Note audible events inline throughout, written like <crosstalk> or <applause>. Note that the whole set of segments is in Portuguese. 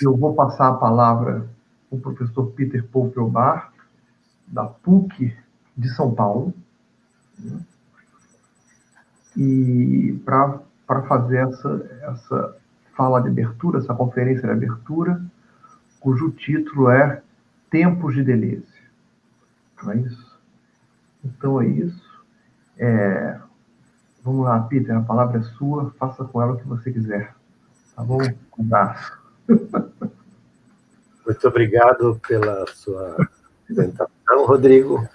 Eu vou passar a palavra para o professor Peter Poupelbar, da PUC de São Paulo, e para fazer essa, essa fala de abertura, essa conferência de abertura, cujo título é Tempos de Deleuze. Não é isso? Então é isso. É, vamos lá, Peter, a palavra é sua, faça com ela o que você quiser. Tá bom? Um abraço. Muito obrigado pela sua apresentação, Rodrigo.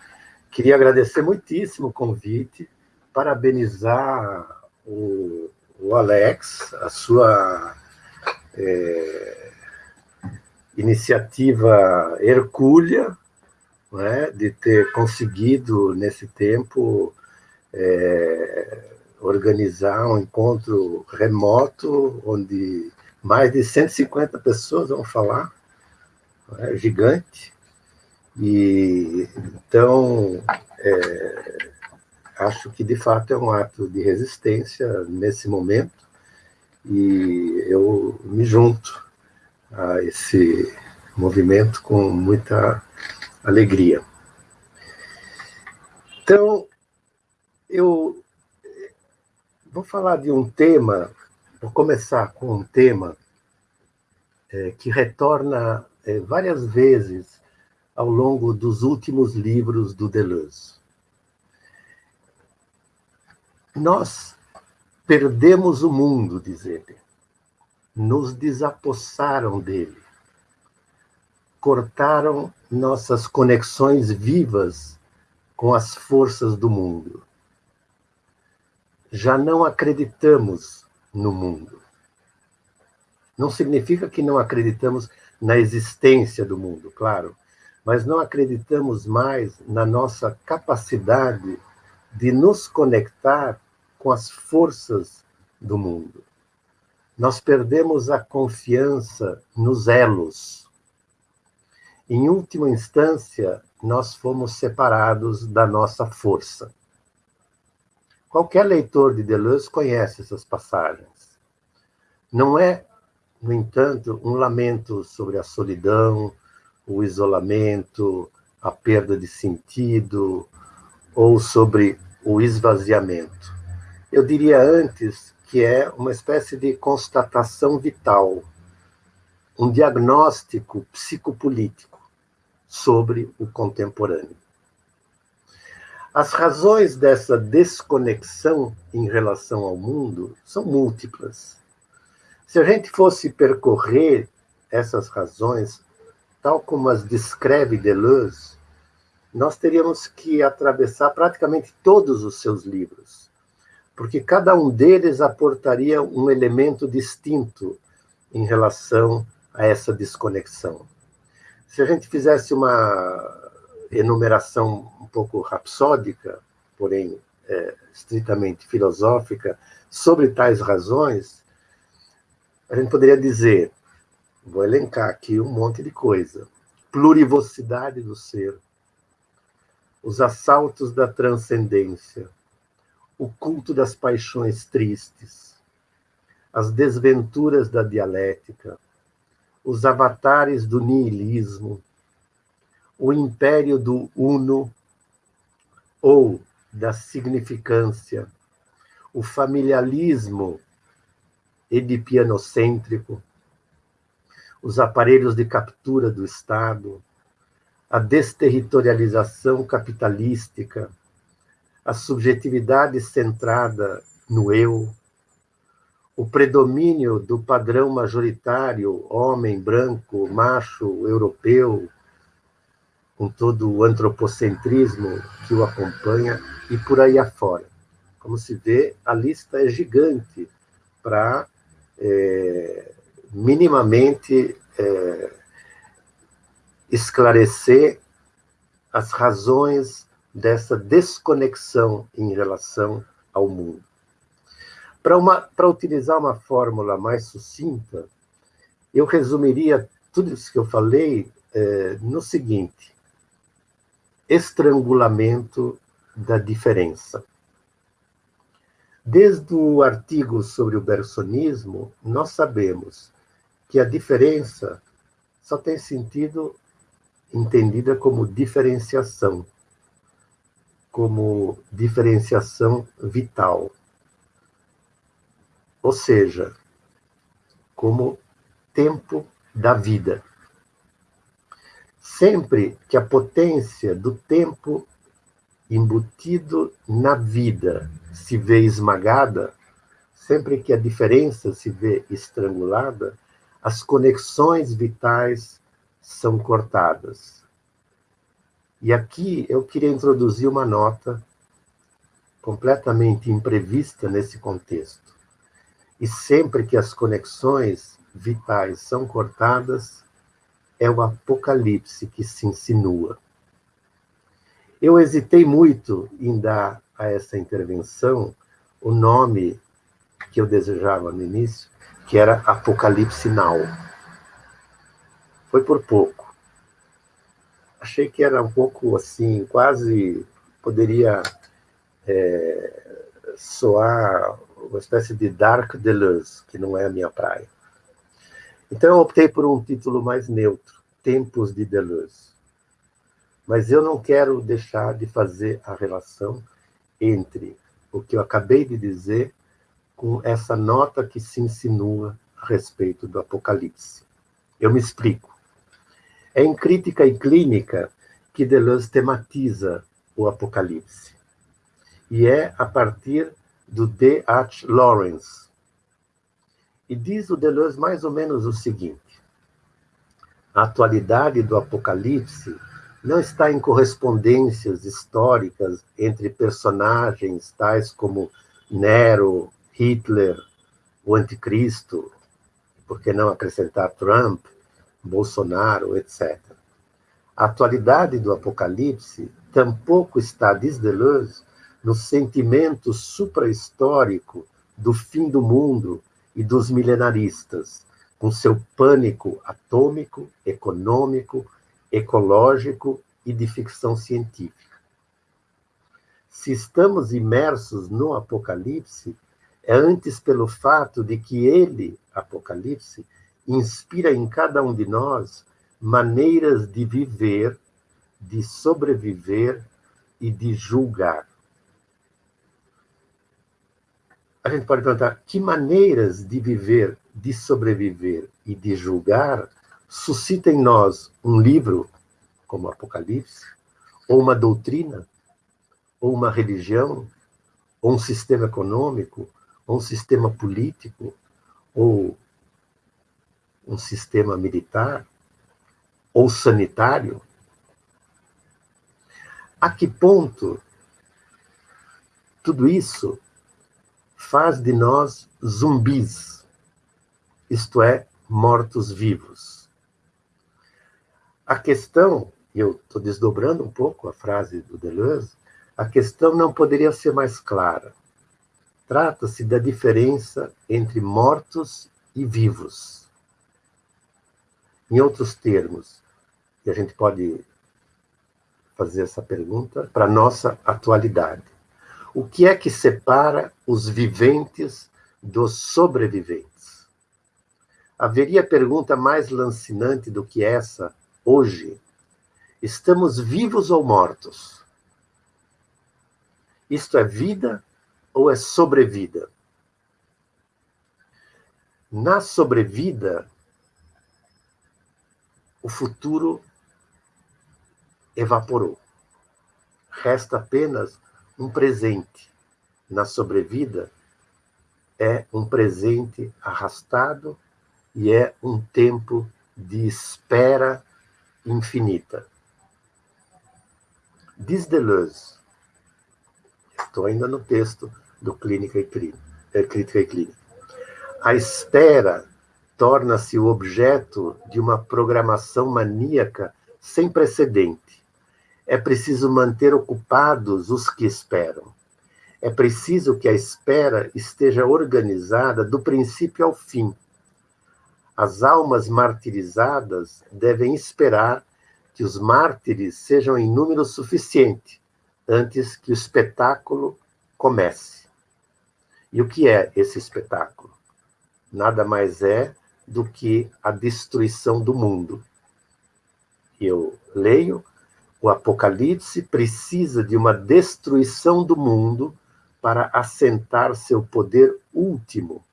Queria agradecer muitíssimo o convite, parabenizar o, o Alex, a sua é, iniciativa hercúlea, é, de ter conseguido, nesse tempo, é, organizar um encontro remoto, onde mais de 150 pessoas vão falar, é gigante, e então é, acho que de fato é um ato de resistência nesse momento, e eu me junto a esse movimento com muita alegria. Então, eu vou falar de um tema, vou começar com um tema é, que retorna é, várias vezes ao longo dos últimos livros do Deleuze. Nós perdemos o mundo, diz ele. Nos desapossaram dele cortaram nossas conexões vivas com as forças do mundo. Já não acreditamos no mundo. Não significa que não acreditamos na existência do mundo, claro, mas não acreditamos mais na nossa capacidade de nos conectar com as forças do mundo. Nós perdemos a confiança nos elos em última instância, nós fomos separados da nossa força. Qualquer leitor de Deleuze conhece essas passagens. Não é, no entanto, um lamento sobre a solidão, o isolamento, a perda de sentido, ou sobre o esvaziamento. Eu diria antes que é uma espécie de constatação vital, um diagnóstico psicopolítico sobre o contemporâneo. As razões dessa desconexão em relação ao mundo são múltiplas. Se a gente fosse percorrer essas razões, tal como as descreve Deleuze, nós teríamos que atravessar praticamente todos os seus livros, porque cada um deles aportaria um elemento distinto em relação a essa desconexão. Se a gente fizesse uma enumeração um pouco rapsódica, porém é, estritamente filosófica, sobre tais razões, a gente poderia dizer, vou elencar aqui um monte de coisa, plurivocidade do ser, os assaltos da transcendência, o culto das paixões tristes, as desventuras da dialética, os avatares do niilismo, o império do uno ou da significância, o familialismo edipianocêntrico, os aparelhos de captura do Estado, a desterritorialização capitalística, a subjetividade centrada no eu, o predomínio do padrão majoritário, homem, branco, macho, europeu, com todo o antropocentrismo que o acompanha, e por aí afora. Como se vê, a lista é gigante para é, minimamente é, esclarecer as razões dessa desconexão em relação ao mundo. Para utilizar uma fórmula mais sucinta, eu resumiria tudo isso que eu falei é, no seguinte: estrangulamento da diferença. Desde o artigo sobre o bersonismo, nós sabemos que a diferença só tem sentido entendida como diferenciação, como diferenciação vital. Ou seja, como tempo da vida. Sempre que a potência do tempo embutido na vida se vê esmagada, sempre que a diferença se vê estrangulada, as conexões vitais são cortadas. E aqui eu queria introduzir uma nota completamente imprevista nesse contexto. E sempre que as conexões vitais são cortadas, é o apocalipse que se insinua. Eu hesitei muito em dar a essa intervenção o nome que eu desejava no início, que era Apocalipse Now. Foi por pouco. Achei que era um pouco assim, quase poderia é, soar uma espécie de Dark Deleuze, que não é a minha praia. Então eu optei por um título mais neutro, Tempos de Deleuze. Mas eu não quero deixar de fazer a relação entre o que eu acabei de dizer com essa nota que se insinua a respeito do Apocalipse. Eu me explico. É em Crítica e Clínica que Deleuze tematiza o Apocalipse. E é a partir do D. H. Lawrence. E diz o Deleuze mais ou menos o seguinte: a atualidade do Apocalipse não está em correspondências históricas entre personagens tais como Nero, Hitler, o Anticristo, por que não acrescentar Trump, Bolsonaro, etc. A atualidade do Apocalipse tampouco está, diz Deleuze, no sentimento suprahistórico do fim do mundo e dos milenaristas, com seu pânico atômico, econômico, ecológico e de ficção científica. Se estamos imersos no Apocalipse, é antes pelo fato de que ele, Apocalipse, inspira em cada um de nós maneiras de viver, de sobreviver e de julgar. A gente pode perguntar que maneiras de viver, de sobreviver e de julgar suscita em nós um livro, como Apocalipse, ou uma doutrina, ou uma religião, ou um sistema econômico, ou um sistema político, ou um sistema militar, ou sanitário? A que ponto tudo isso faz de nós zumbis, isto é, mortos-vivos? A questão, e eu estou desdobrando um pouco a frase do Deleuze, a questão não poderia ser mais clara. Trata-se da diferença entre mortos e vivos. Em outros termos, e a gente pode fazer essa pergunta para a nossa atualidade. O que é que separa os viventes dos sobreviventes? Haveria pergunta mais lancinante do que essa hoje, estamos vivos ou mortos? Isto é vida ou é sobrevida? Na sobrevida, o futuro evaporou. Resta apenas um presente. Na sobrevida, é um presente arrastado e é um tempo de espera infinita. Diz Deleuze, estou ainda no texto do Clínica e é, Crítica e Clínica, a espera torna-se o objeto de uma programação maníaca sem precedente. É preciso manter ocupados os que esperam. É preciso que a espera esteja organizada do princípio ao fim as almas martirizadas devem esperar que os mártires sejam em número suficiente antes que o espetáculo comece. E o que é esse espetáculo? Nada mais é do que a destruição do mundo. Eu leio, o Apocalipse precisa de uma destruição do mundo para assentar seu poder último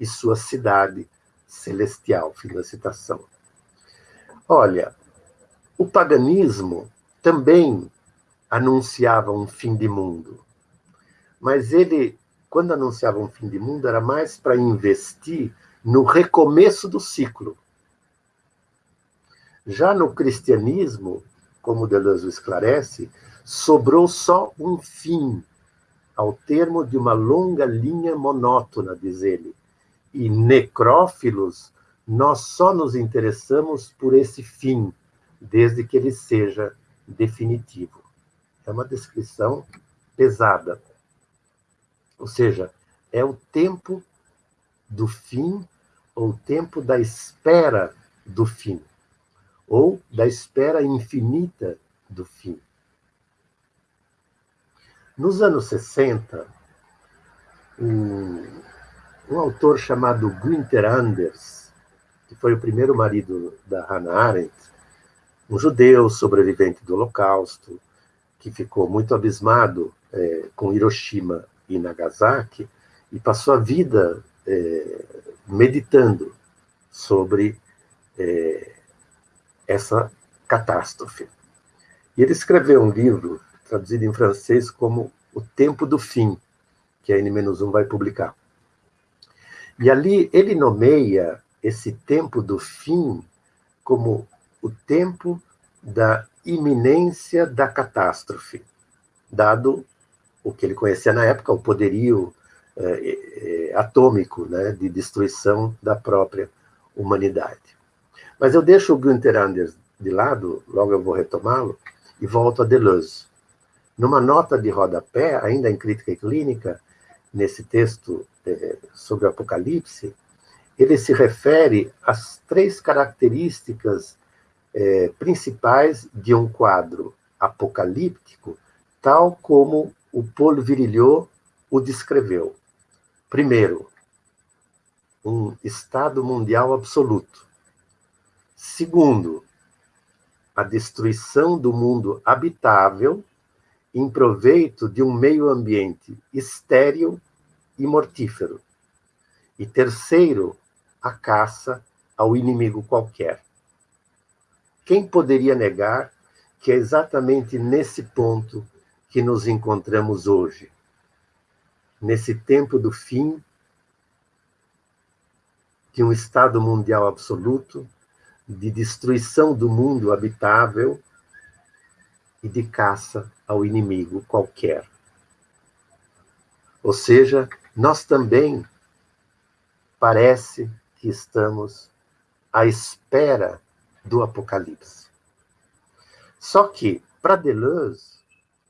e sua cidade celestial. Fim da citação. Olha, o paganismo também anunciava um fim de mundo, mas ele, quando anunciava um fim de mundo, era mais para investir no recomeço do ciclo. Já no cristianismo, como Deleuze esclarece, sobrou só um fim, ao termo de uma longa linha monótona, diz ele. E necrófilos, nós só nos interessamos por esse fim, desde que ele seja definitivo. É uma descrição pesada. Ou seja, é o tempo do fim, ou o tempo da espera do fim, ou da espera infinita do fim. Nos anos 60, um, um autor chamado Günther Anders, que foi o primeiro marido da Hannah Arendt, um judeu sobrevivente do Holocausto, que ficou muito abismado é, com Hiroshima e Nagasaki, e passou a vida é, meditando sobre é, essa catástrofe. E ele escreveu um livro, traduzido em francês como O Tempo do Fim, que a N-1 vai publicar. E ali ele nomeia esse tempo do fim como o tempo da iminência da catástrofe, dado o que ele conhecia na época, o poderio é, é, atômico né, de destruição da própria humanidade. Mas eu deixo o Günther Anders de lado, logo eu vou retomá-lo, e volto a Deleuze. Numa nota de rodapé, ainda em Crítica e Clínica, nesse texto sobre o Apocalipse, ele se refere às três características é, principais de um quadro apocalíptico, tal como o Paul Virilhot o descreveu. Primeiro, um estado mundial absoluto. Segundo, a destruição do mundo habitável em proveito de um meio ambiente estéril e mortífero. E terceiro, a caça ao inimigo qualquer. Quem poderia negar que é exatamente nesse ponto que nos encontramos hoje? Nesse tempo do fim de um estado mundial absoluto, de destruição do mundo habitável e de caça ao inimigo qualquer. Ou seja, nós também parece que estamos à espera do Apocalipse. Só que, para Deleuze,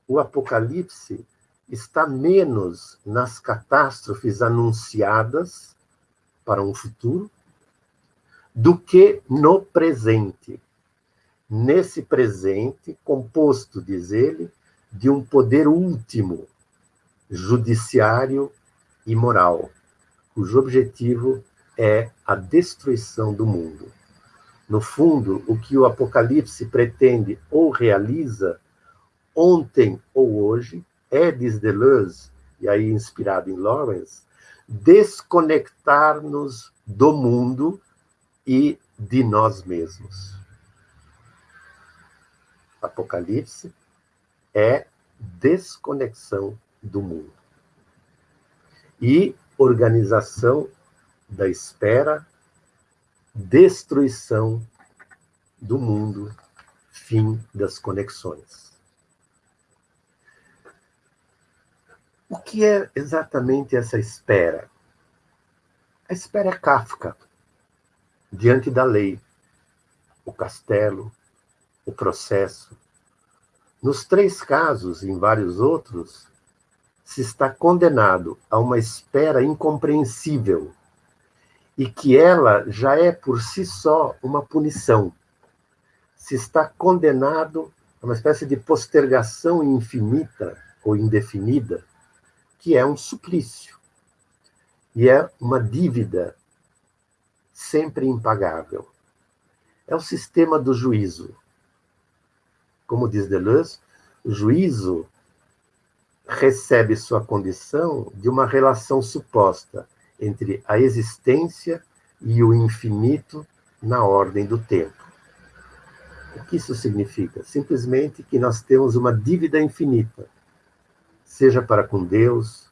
o Apocalipse está menos nas catástrofes anunciadas para um futuro do que no presente. Nesse presente, composto, diz ele, de um poder último, judiciário e moral, cujo objetivo é a destruição do mundo. No fundo, o que o Apocalipse pretende ou realiza, ontem ou hoje, é, diz Deleuze, e aí inspirado em Lawrence, desconectar-nos do mundo e de nós mesmos. Apocalipse é desconexão do mundo e organização da espera destruição do mundo, fim das conexões. O que é exatamente essa espera? A espera é Kafka, diante da lei, o castelo, o processo. Nos três casos, e em vários outros, se está condenado a uma espera incompreensível e que ela já é por si só uma punição. Se está condenado a uma espécie de postergação infinita ou indefinida, que é um suplício. E é uma dívida sempre impagável. É o sistema do juízo. Como diz Deleuze, o juízo recebe sua condição de uma relação suposta entre a existência e o infinito na ordem do tempo. O que isso significa? Simplesmente que nós temos uma dívida infinita, seja para com Deus,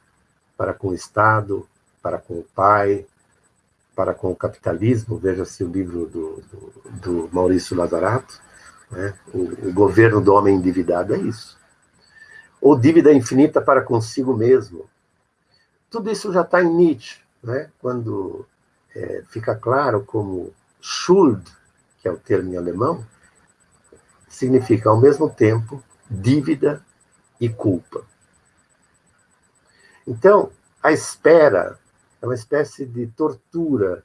para com o Estado, para com o Pai, para com o capitalismo, veja-se o livro do, do, do Maurício Lazarato, né? o, o governo do homem endividado é isso. Ou dívida infinita para consigo mesmo. Tudo isso já está em Nietzsche, né? quando é, fica claro como Schuld, que é o termo em alemão, significa ao mesmo tempo dívida e culpa. Então, a espera é uma espécie de tortura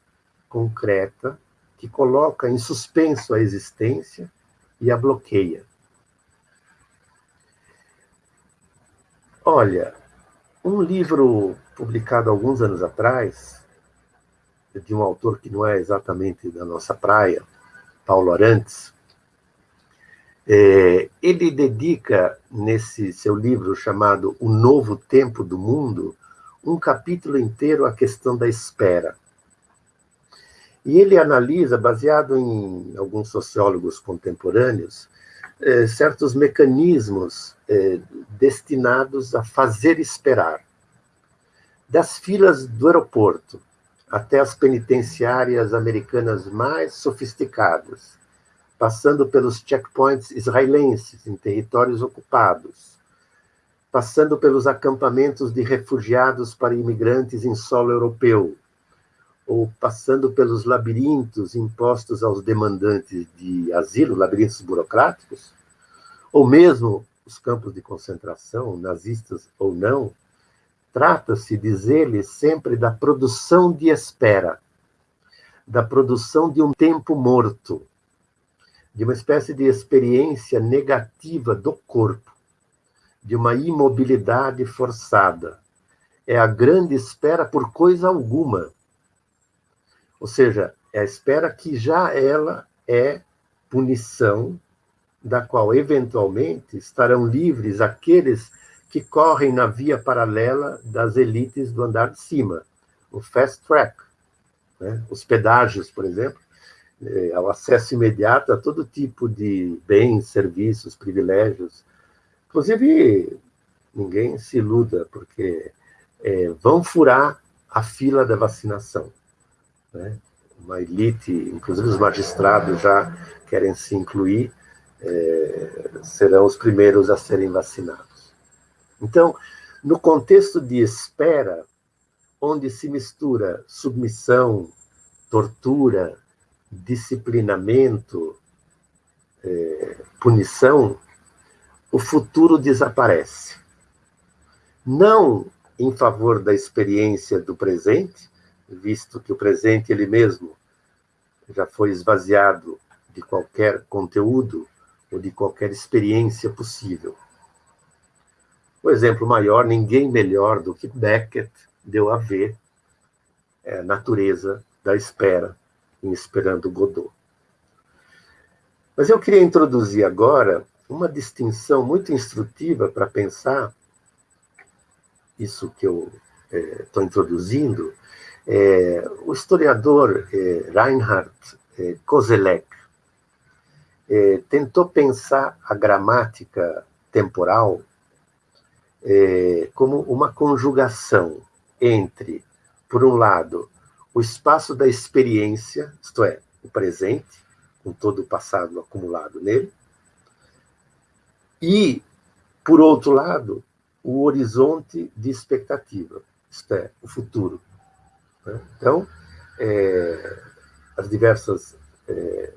concreta que coloca em suspenso a existência e a bloqueia. Olha, um livro publicado alguns anos atrás, de um autor que não é exatamente da nossa praia, Paulo Arantes, é, ele dedica, nesse seu livro chamado O Novo Tempo do Mundo, um capítulo inteiro à questão da espera. E ele analisa, baseado em alguns sociólogos contemporâneos, eh, certos mecanismos eh, destinados a fazer esperar. Das filas do aeroporto até as penitenciárias americanas mais sofisticadas, passando pelos checkpoints israelenses em territórios ocupados, passando pelos acampamentos de refugiados para imigrantes em solo europeu, ou passando pelos labirintos impostos aos demandantes de asilo, labirintos burocráticos, ou mesmo os campos de concentração, nazistas ou não, trata-se, diz ele, sempre da produção de espera, da produção de um tempo morto, de uma espécie de experiência negativa do corpo, de uma imobilidade forçada. É a grande espera por coisa alguma. Ou seja, é a espera que já ela é punição, da qual eventualmente estarão livres aqueles que correm na via paralela das elites do andar de cima, o fast track, né? os pedágios, por exemplo, é, ao acesso imediato a todo tipo de bens, serviços, privilégios Inclusive, ninguém se iluda, porque é, vão furar a fila da vacinação. Né? Uma elite, inclusive os magistrados já querem se incluir, é, serão os primeiros a serem vacinados. Então, no contexto de espera, onde se mistura submissão, tortura, disciplinamento, é, punição, o futuro desaparece. Não em favor da experiência do presente, visto que o presente ele mesmo já foi esvaziado de qualquer conteúdo ou de qualquer experiência possível. O exemplo maior, ninguém melhor do que Beckett deu a ver é a natureza da espera em Esperando Godot. Mas eu queria introduzir agora uma distinção muito instrutiva para pensar isso que eu estou é, introduzindo, é, o historiador é, Reinhard é, Kozelek é, tentou pensar a gramática temporal é, como uma conjugação entre, por um lado, o espaço da experiência, isto é, o presente, com todo o passado acumulado nele, e, por outro lado, o horizonte de expectativa, isto é, o futuro. Né? Então, é, as diversas é,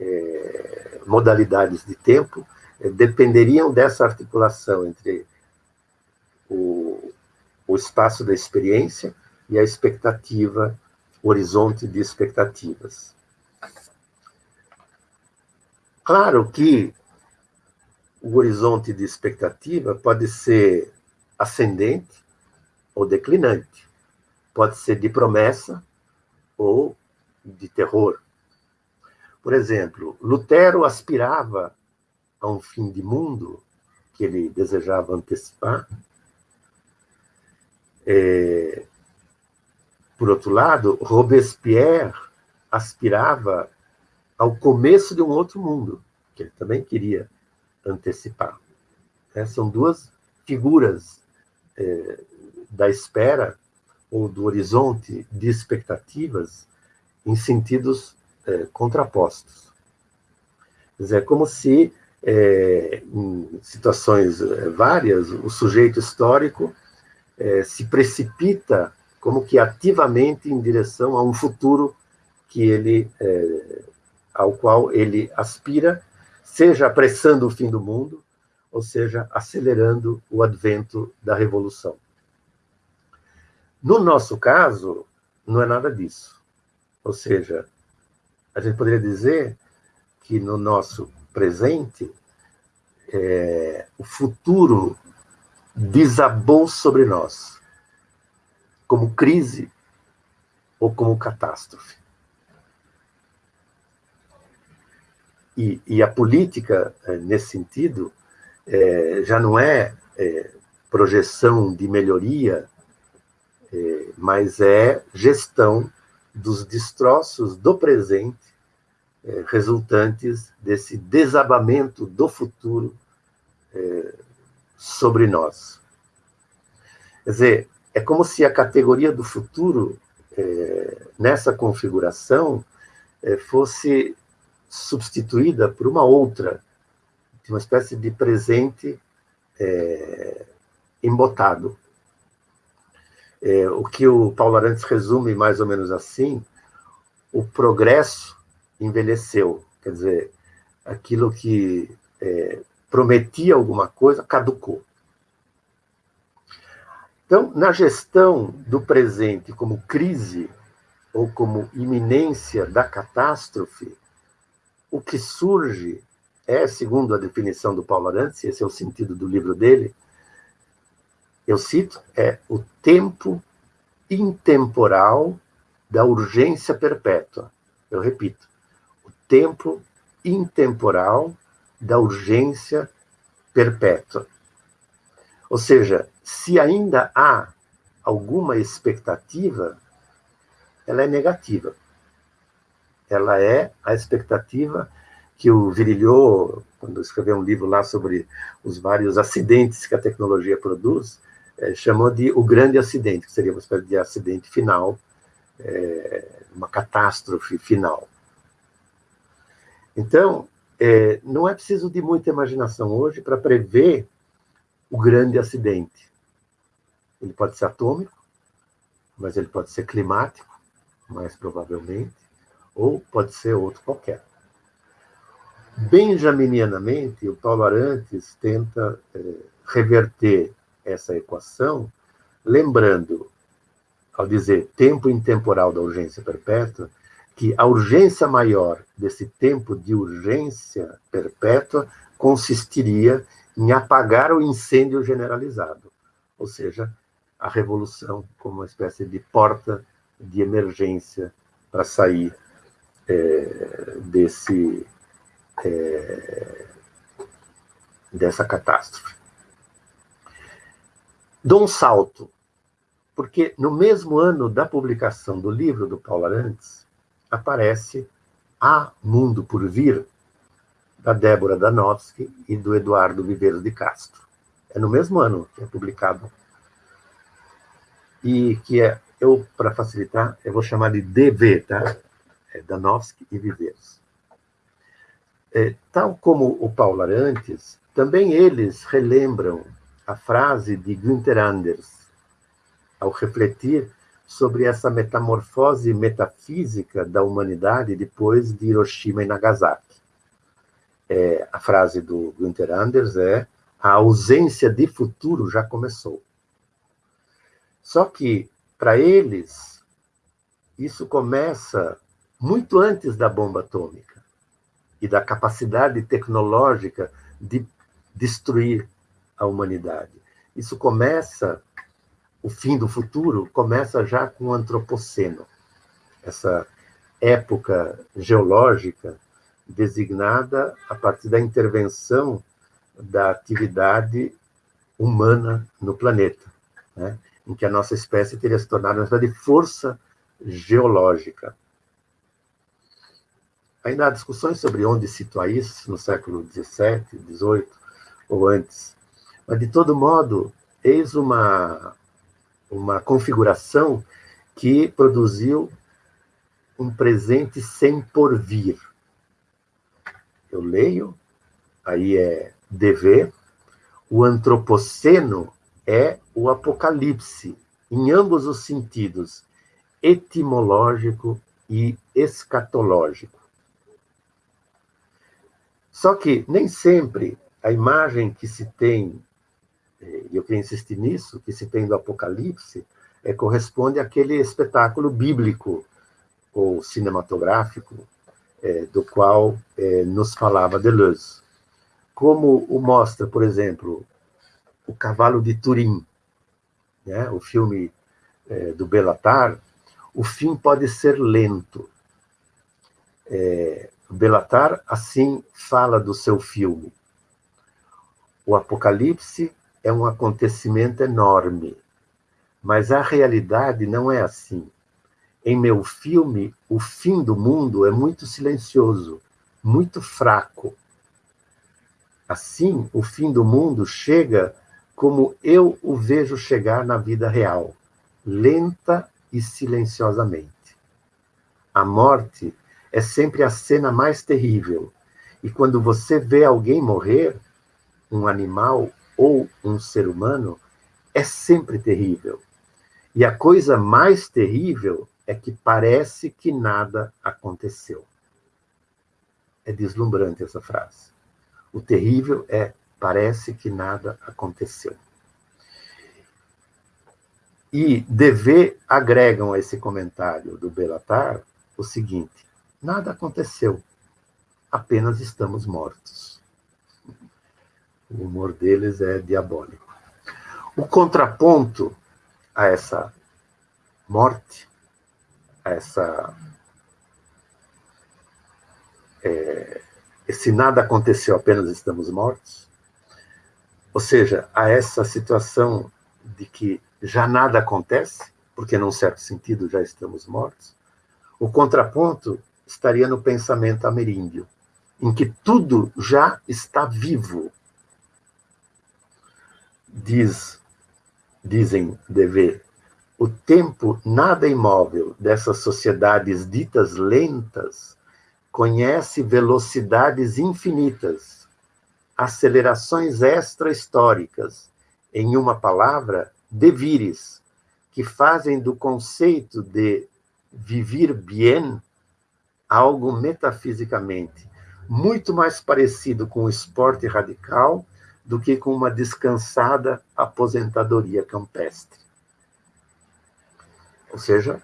é, modalidades de tempo é, dependeriam dessa articulação entre o, o espaço da experiência e a expectativa, o horizonte de expectativas. Claro que o horizonte de expectativa pode ser ascendente ou declinante, pode ser de promessa ou de terror. Por exemplo, Lutero aspirava a um fim de mundo que ele desejava antecipar. É, por outro lado, Robespierre aspirava ao começo de um outro mundo, que ele também queria antecipar. É, são duas figuras é, da espera ou do horizonte de expectativas em sentidos é, contrapostos. Quer dizer, é como se, é, em situações é, várias, o sujeito histórico é, se precipita como que ativamente em direção a um futuro que ele, ao qual ele aspira, seja apressando o fim do mundo, ou seja, acelerando o advento da revolução. No nosso caso, não é nada disso. Ou seja, a gente poderia dizer que no nosso presente, é, o futuro desabou sobre nós, como crise ou como catástrofe. E, e a política, é, nesse sentido, é, já não é, é, projeção de melhoria, mas é gestão dos destroços do presente é, resultantes desse desabamento do futuro é, sobre nós. Quer dizer, é como se a categoria do futuro, é, nessa configuração, é, fosse substituída por uma outra, uma espécie de presente é, embotado. É, o que o Paulo Arantes resume mais ou menos assim, o progresso envelheceu, quer dizer, aquilo que é, prometia alguma coisa caducou. Então, na gestão do presente como crise ou como iminência da catástrofe, o que surge é, segundo a definição do Paulo Arantes, esse é o sentido do livro dele, eu cito, é o tempo intemporal da urgência perpétua. Eu repito, o tempo intemporal da urgência perpétua. Ou seja, se ainda há alguma expectativa, ela é negativa. Ela é a expectativa que o Virilhou, quando escreveu um livro lá sobre os vários acidentes que a tecnologia produz, é, chamou de o grande acidente, que seria uma espécie de acidente final, é, uma catástrofe final. Então, é, não é preciso de muita imaginação hoje para prever o grande acidente. Ele pode ser atômico, mas ele pode ser climático, mais provavelmente, ou pode ser outro qualquer. Benjaminianamente, o Paulo Arantes tenta é, reverter essa equação, lembrando, ao dizer tempo intemporal da urgência perpétua, que a urgência maior desse tempo de urgência perpétua consistiria em apagar o incêndio generalizado, ou seja, a revolução como uma espécie de porta de emergência para sair é, desse é, dessa catástrofe dou um salto, porque no mesmo ano da publicação do livro do Paulo Arantes, aparece A Mundo por Vir, da Débora Danowski e do Eduardo Viveiros de Castro. É no mesmo ano que é publicado. E que é, eu, para facilitar, eu vou chamar de DV, tá? É Danowski e Viveiros. É, tal como o Paulo Arantes, também eles relembram a frase de Günther Anders, ao refletir sobre essa metamorfose metafísica da humanidade depois de Hiroshima e Nagasaki. É, a frase do Günther Anders é: a ausência de futuro já começou. Só que, para eles, isso começa muito antes da bomba atômica e da capacidade tecnológica de destruir a humanidade. Isso começa, o fim do futuro começa já com o antropoceno, essa época geológica designada a partir da intervenção da atividade humana no planeta, né? em que a nossa espécie teria se tornado uma espécie de força geológica. Ainda há discussões sobre onde situar isso, no século XVII, XVIII ou antes. Mas, de todo modo, eis uma, uma configuração que produziu um presente sem porvir. Eu leio, aí é dever, o antropoceno é o apocalipse, em ambos os sentidos, etimológico e escatológico. Só que nem sempre a imagem que se tem, e eu queria insistir nisso, que se tem do Apocalipse, é, corresponde àquele espetáculo bíblico ou cinematográfico é, do qual é, nos falava Deleuze. Como o mostra, por exemplo, O Cavalo de Turim, né, o filme é, do Belatar, o fim pode ser lento. É, Belatar assim fala do seu filme. O Apocalipse é um acontecimento enorme, mas a realidade não é assim. Em meu filme, o fim do mundo é muito silencioso, muito fraco. Assim, o fim do mundo chega como eu o vejo chegar na vida real, lenta e silenciosamente. A morte é sempre a cena mais terrível. E quando você vê alguém morrer, um animal ou um ser humano, é sempre terrível. E a coisa mais terrível é que parece que nada aconteceu. É deslumbrante essa frase. O terrível é parece que nada aconteceu. E dever agregam a esse comentário do Belatar o seguinte: Nada aconteceu. Apenas estamos mortos. O humor deles é diabólico. O contraponto a essa morte, a essa. É, esse nada aconteceu, apenas estamos mortos, ou seja, a essa situação de que já nada acontece, porque, num certo sentido, já estamos mortos, o contraponto estaria no pensamento ameríndio, em que tudo já está vivo. Diz, dizem dever, o tempo nada imóvel dessas sociedades ditas lentas conhece velocidades infinitas, acelerações extra-históricas, em uma palavra, devires, que fazem do conceito de vivir bien algo metafisicamente muito mais parecido com o esporte radical do que com uma descansada aposentadoria campestre. Ou seja,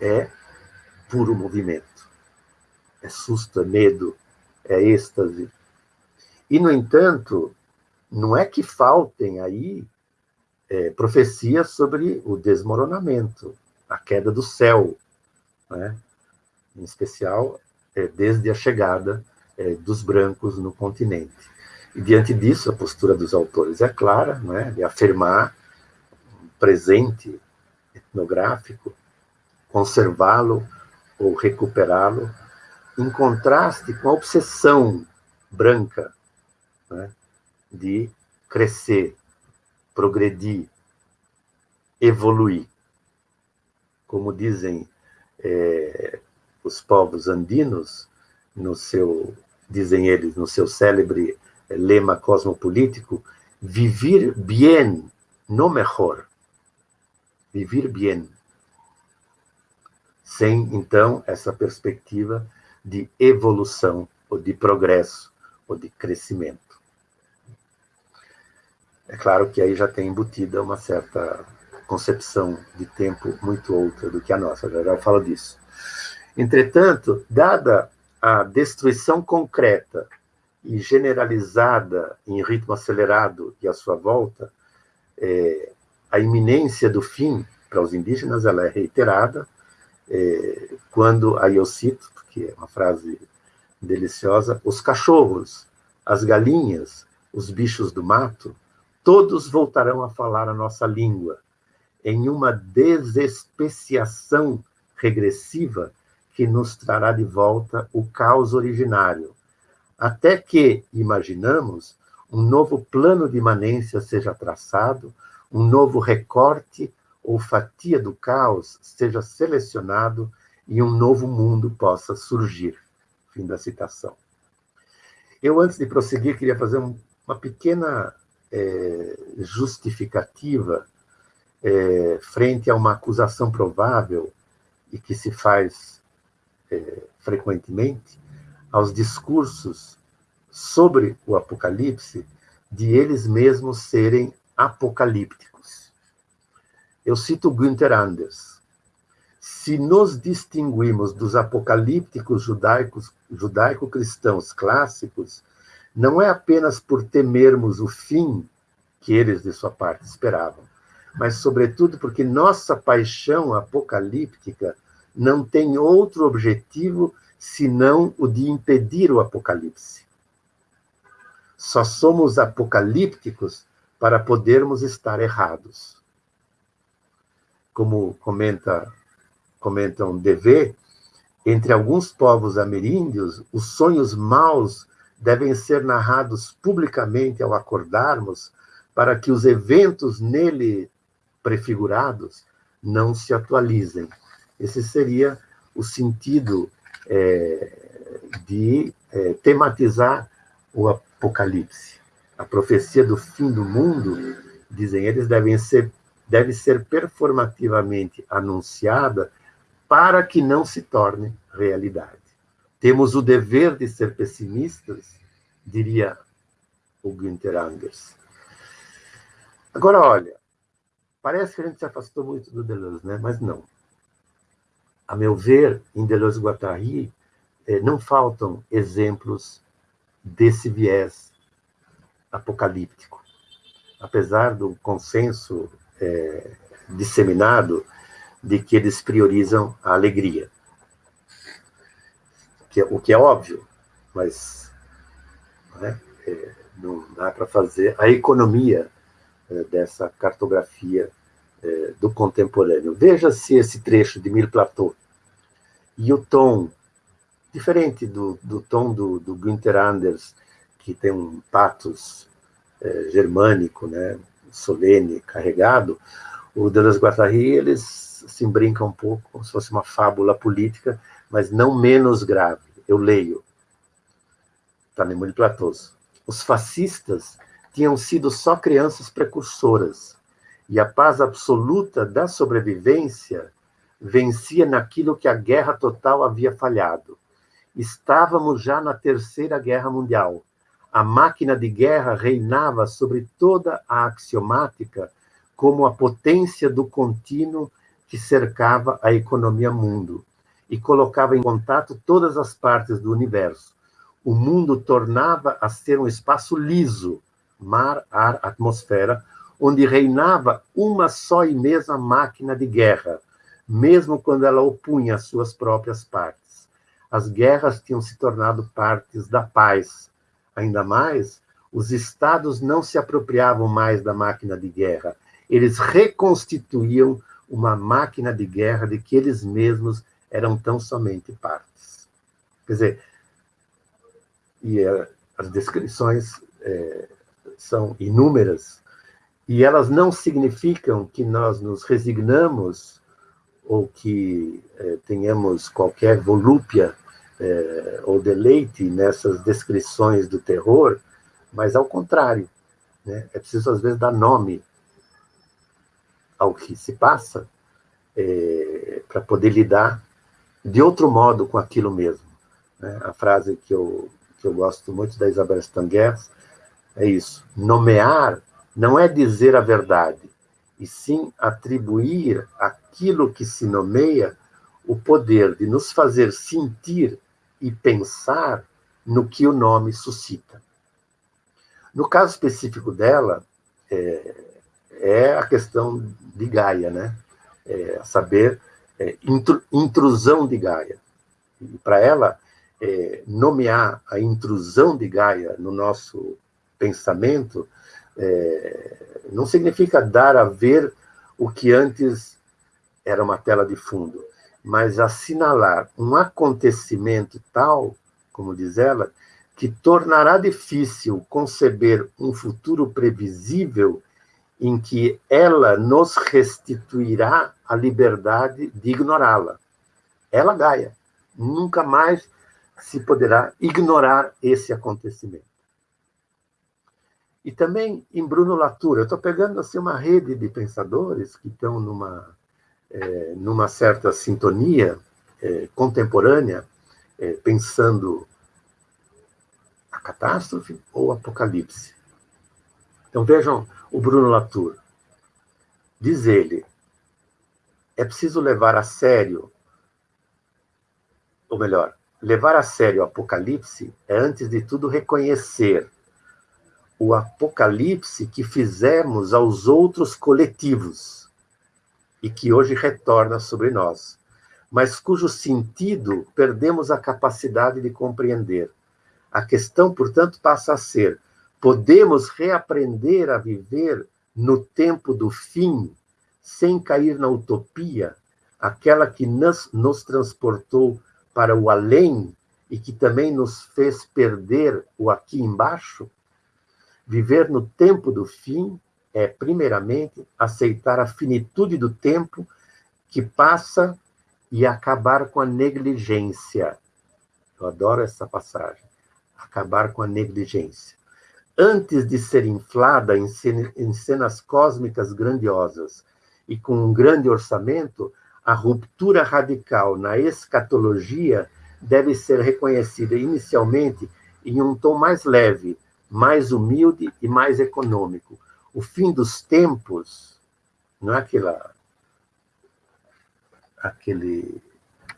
é puro movimento. É susto, é medo, é êxtase. E, no entanto, não é que faltem aí é, profecias sobre o desmoronamento, a queda do céu, né? em especial é, desde a chegada é, dos brancos no continente. E diante disso, a postura dos autores é clara, né, de afirmar um presente etnográfico, conservá-lo ou recuperá-lo, em contraste com a obsessão branca né, de crescer, progredir, evoluir. Como dizem é, os povos andinos, no seu, dizem eles, no seu célebre lema cosmopolítico, vivir bien, no mejor. Vivir bien. Sem, então, essa perspectiva de evolução, ou de progresso, ou de crescimento. É claro que aí já tem embutida uma certa concepção de tempo muito outra do que a nossa, já já falo disso. Entretanto, dada a destruição concreta e generalizada em ritmo acelerado e à sua volta, é, a iminência do fim para os indígenas ela é reiterada é, quando, aí eu cito, porque é uma frase deliciosa, os cachorros, as galinhas, os bichos do mato, todos voltarão a falar a nossa língua, em uma desespeciação regressiva que nos trará de volta o caos originário, até que, imaginamos, um novo plano de imanência seja traçado, um novo recorte ou fatia do caos seja selecionado e um novo mundo possa surgir. Fim da citação. Eu, antes de prosseguir, queria fazer uma pequena é, justificativa é, frente a uma acusação provável e que se faz é, frequentemente aos discursos sobre o Apocalipse de eles mesmos serem apocalípticos. Eu cito Günther Anders. Se nos distinguimos dos apocalípticos judaico-cristãos clássicos, não é apenas por temermos o fim que eles, de sua parte, esperavam, mas, sobretudo, porque nossa paixão apocalíptica não tem outro objetivo senão o de impedir o apocalipse. Só somos apocalípticos para podermos estar errados. Como comenta comentam DV, entre alguns povos ameríndios, os sonhos maus devem ser narrados publicamente ao acordarmos, para que os eventos nele prefigurados não se atualizem. Esse seria o sentido é, de é, tematizar o Apocalipse. A profecia do fim do mundo, dizem eles, devem ser, deve ser performativamente anunciada para que não se torne realidade. Temos o dever de ser pessimistas, diria o Günther Anders. Agora, olha, parece que a gente se afastou muito do Deleuze, né? mas não. A meu ver, em Deleuze-Guattari, eh, não faltam exemplos desse viés apocalíptico. Apesar do consenso é, disseminado de que eles priorizam a alegria é, o que é óbvio, mas é, não dá para fazer a economia dessa cartografia é, do contemporâneo. Veja-se esse trecho de Mil Plateau e o tom, diferente do, do tom do, do Günther Anders, que tem um patos é, germânico, né, solene, carregado, o Deleuze-Guattari, eles se brincam um pouco, como se fosse uma fábula política, mas não menos grave. Eu leio. Está no de Platôs. Os fascistas tinham sido só crianças precursoras, e a paz absoluta da sobrevivência vencia naquilo que a guerra total havia falhado. Estávamos já na Terceira Guerra Mundial. A máquina de guerra reinava sobre toda a axiomática como a potência do contínuo que cercava a economia mundo e colocava em contato todas as partes do universo. O mundo tornava a ser um espaço liso, mar, ar, atmosfera, onde reinava uma só e mesma máquina de guerra, mesmo quando ela opunha as suas próprias partes. As guerras tinham se tornado partes da paz. Ainda mais, os estados não se apropriavam mais da máquina de guerra, eles reconstituíam uma máquina de guerra de que eles mesmos eram tão somente partes. Quer dizer, e é, as descrições é, são inúmeras, e elas não significam que nós nos resignamos ou que é, tenhamos qualquer volúpia é, ou deleite nessas descrições do terror, mas ao contrário. Né? É preciso, às vezes, dar nome ao que se passa é, para poder lidar de outro modo com aquilo mesmo. Né? A frase que eu, que eu gosto muito da Isabel Stangers é isso: nomear não é dizer a verdade, e sim atribuir aquilo que se nomeia o poder de nos fazer sentir e pensar no que o nome suscita. No caso específico dela, é, é a questão de Gaia, né? É saber é, intrusão de Gaia. E para ela, é, nomear a intrusão de Gaia no nosso pensamento é, não significa dar a ver o que antes era uma tela de fundo, mas assinalar um acontecimento tal, como diz ela, que tornará difícil conceber um futuro previsível em que ela nos restituirá a liberdade de ignorá-la. Ela, Gaia, nunca mais se poderá ignorar esse acontecimento. E também em Bruno Latour, eu estou pegando assim uma rede de pensadores que estão numa, é, numa certa sintonia é, contemporânea, é, pensando a catástrofe ou o apocalipse. Então vejam o Bruno Latour. Diz ele, é preciso levar a sério, ou melhor, levar a sério o Apocalipse é, antes de tudo, reconhecer o Apocalipse que fizemos aos outros coletivos e que hoje retorna sobre nós, mas cujo sentido perdemos a capacidade de compreender. A questão, portanto, passa a ser: podemos reaprender a viver no tempo do fim sem cair na utopia, aquela que nos, nos transportou para o além e que também nos fez perder o aqui embaixo? Viver no tempo do fim é, primeiramente, aceitar a finitude do tempo que passa e acabar com a negligência. Eu adoro essa passagem. Acabar com a negligência. Antes de ser inflada em cenas cósmicas grandiosas e com um grande orçamento, a ruptura radical na escatologia deve ser reconhecida inicialmente em um tom mais leve, mais humilde e mais econômico. O fim dos tempos não é aquela aquele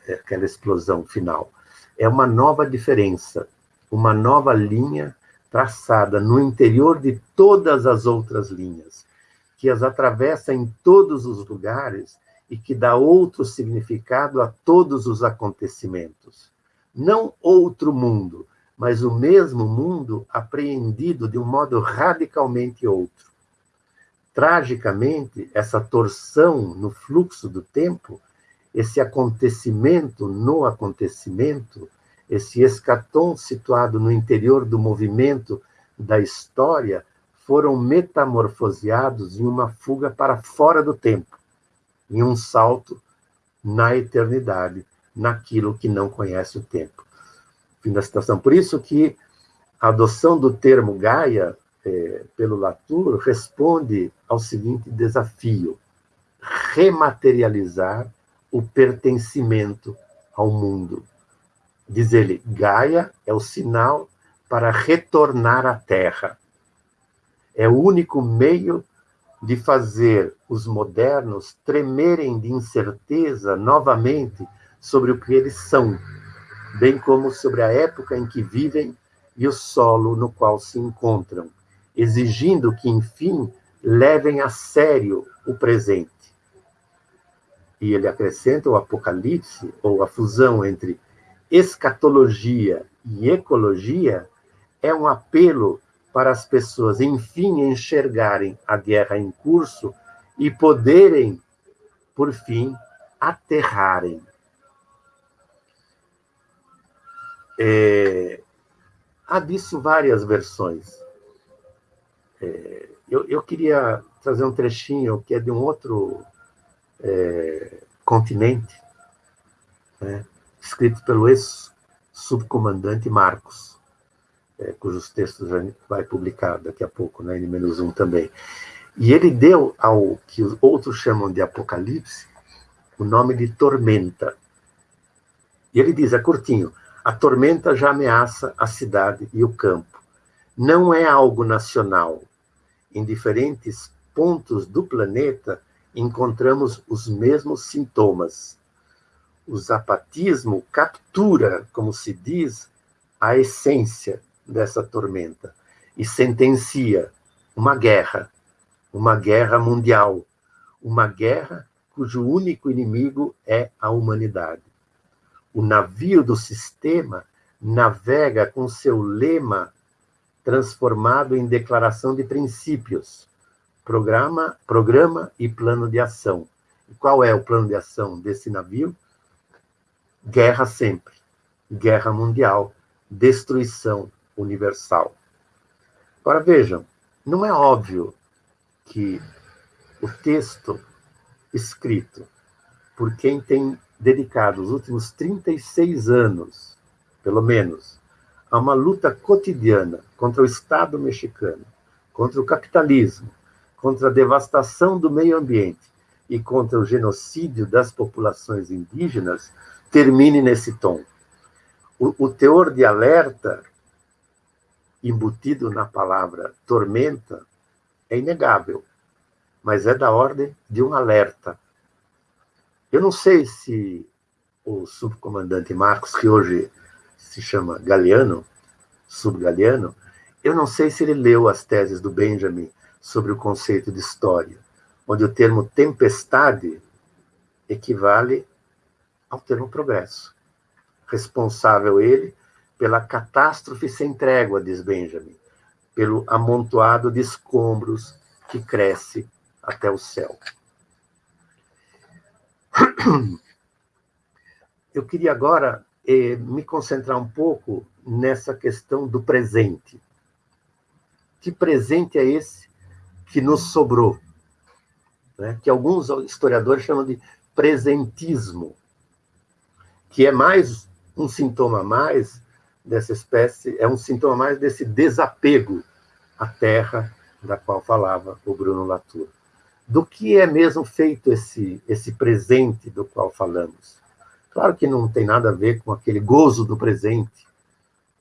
aquela explosão final. É uma nova diferença, uma nova linha traçada no interior de todas as outras linhas que as atravessa em todos os lugares e que dá outro significado a todos os acontecimentos. Não outro mundo, mas o mesmo mundo apreendido de um modo radicalmente outro. Tragicamente, essa torção no fluxo do tempo, esse acontecimento no acontecimento, esse escatom situado no interior do movimento da história, foram metamorfoseados em uma fuga para fora do tempo, em um salto na eternidade, naquilo que não conhece o tempo. Fim da citação. Por isso que a adoção do termo Gaia é, pelo Latour responde ao seguinte desafio: rematerializar o pertencimento ao mundo. Diz ele, Gaia é o sinal para retornar à Terra é o único meio de fazer os modernos tremerem de incerteza novamente sobre o que eles são, bem como sobre a época em que vivem e o solo no qual se encontram, exigindo que, enfim, levem a sério o presente. E ele acrescenta o Apocalipse, ou a fusão entre escatologia e ecologia, é um apelo para as pessoas, enfim, enxergarem a guerra em curso e poderem, por fim, aterrarem. É, há disso várias versões. É, eu, eu, queria trazer um trechinho que é de um outro é, continente, né, escrito pelo ex-subcomandante Marcos é, cujos textos vai publicar daqui a pouco, na né, N-1 também. E ele deu ao que os outros chamam de Apocalipse o nome de tormenta. E ele diz, é curtinho, a tormenta já ameaça a cidade e o campo. Não é algo nacional. Em diferentes pontos do planeta encontramos os mesmos sintomas. O zapatismo captura, como se diz, a essência dessa tormenta e sentencia uma guerra, uma guerra mundial, uma guerra cujo único inimigo é a humanidade. O navio do sistema navega com seu lema transformado em declaração de princípios, programa, programa e plano de ação. E qual é o plano de ação desse navio? Guerra sempre, guerra mundial, destruição universal. Agora vejam, não é óbvio que o texto escrito por quem tem dedicado os últimos 36 anos, pelo menos, a uma luta cotidiana contra o Estado mexicano, contra o capitalismo, contra a devastação do meio ambiente e contra o genocídio das populações indígenas, termine nesse tom. O, o teor de alerta embutido na palavra tormenta é inegável, mas é da ordem de um alerta. Eu não sei se o subcomandante Marcos, que hoje se chama Galeano, subgaleano, eu não sei se ele leu as teses do Benjamin sobre o conceito de história, onde o termo tempestade equivale ao termo progresso. Responsável ele pela catástrofe sem trégua, diz Benjamin, pelo amontoado de escombros que cresce até o céu. <coughs> Eu queria agora eh, me concentrar um pouco nessa questão do presente. Que presente é esse que nos sobrou? Né? Que alguns historiadores chamam de presentismo, que é mais um sintoma mais dessa espécie, é um sintoma mais desse desapego à terra da qual falava o Bruno Latour. Do que é mesmo feito esse, esse presente do qual falamos? Claro que não tem nada a ver com aquele gozo do presente,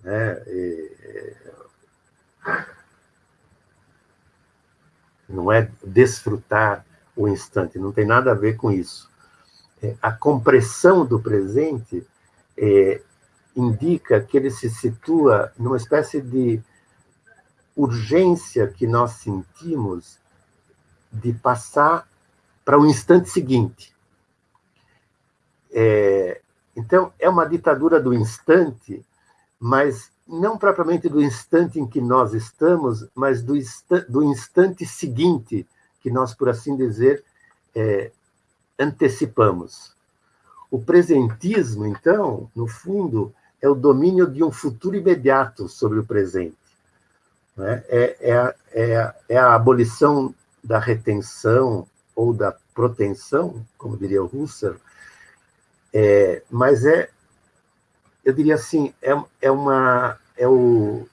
né? E, não é desfrutar o instante, não tem nada a ver com isso. É, a compressão do presente é, indica que ele se situa numa espécie de urgência que nós sentimos de passar para o instante seguinte. É, então, é uma ditadura do instante, mas não propriamente do instante em que nós estamos, mas do, insta do instante seguinte, que nós, por assim dizer, é, antecipamos. O presentismo, então, no fundo, é o domínio de um futuro imediato sobre o presente. Né? É, é, é, é a abolição da retenção ou da proteção, como diria o Husserl, é, mas é, eu diria assim, é, é, uma, é, o,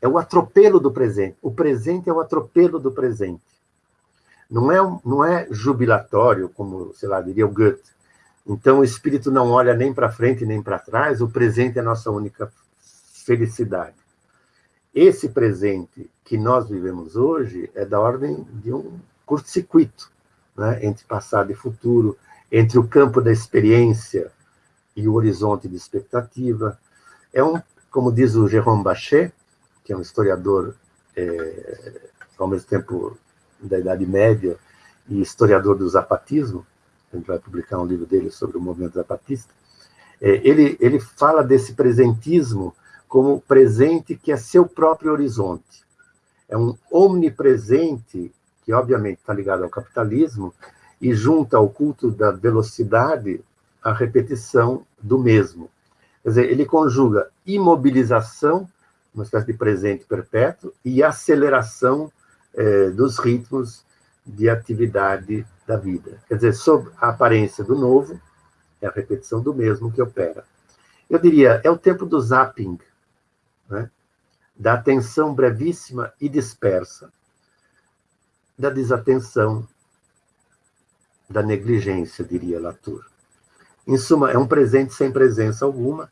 é o atropelo do presente. O presente é o atropelo do presente. Não é, não é jubilatório, como, sei lá, diria o Goethe. Então, o espírito não olha nem para frente nem para trás, o presente é a nossa única felicidade. Esse presente que nós vivemos hoje é da ordem de um curto-circuito né, entre passado e futuro, entre o campo da experiência e o horizonte de expectativa. É um, como diz o Jérôme Bachet, que é um historiador, é, ao mesmo tempo da Idade Média e historiador do zapatismo, a gente vai publicar um livro dele sobre o movimento zapatista, é, ele, ele fala desse presentismo como presente que é seu próprio horizonte. É um omnipresente que, obviamente, está ligado ao capitalismo, e junta ao culto da velocidade a repetição do mesmo. Quer dizer, ele conjuga imobilização, uma espécie de presente perpétuo, e aceleração eh, dos ritmos de atividade da vida. Quer dizer, sob a aparência do novo, é a repetição do mesmo que opera. Eu diria, é o tempo do zapping, né? da atenção brevíssima e dispersa, da desatenção da negligência, diria Latour. Em suma, é um presente sem presença alguma,